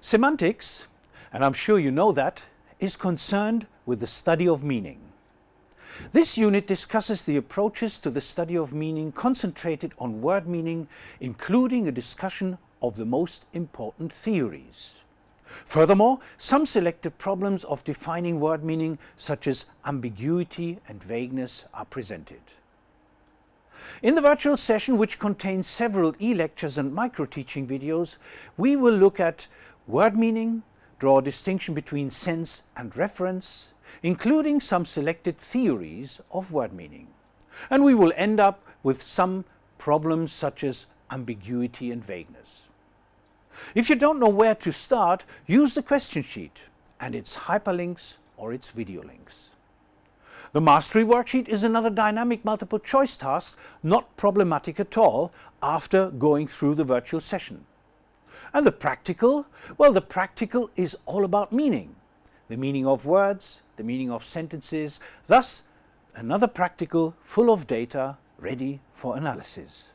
Semantics, and I'm sure you know that, is concerned with the study of meaning. This unit discusses the approaches to the study of meaning concentrated on word meaning, including a discussion of the most important theories. Furthermore, some selected problems of defining word meaning such as ambiguity and vagueness are presented. In the virtual session, which contains several e-lectures and micro-teaching videos, we will look at word meaning, draw a distinction between sense and reference, including some selected theories of word meaning. And we will end up with some problems such as ambiguity and vagueness. If you don't know where to start, use the question sheet and its hyperlinks or its video links. The Mastery Worksheet is another dynamic multiple choice task, not problematic at all, after going through the virtual session. And the practical? Well, the practical is all about meaning. The meaning of words, the meaning of sentences, thus another practical full of data ready for analysis.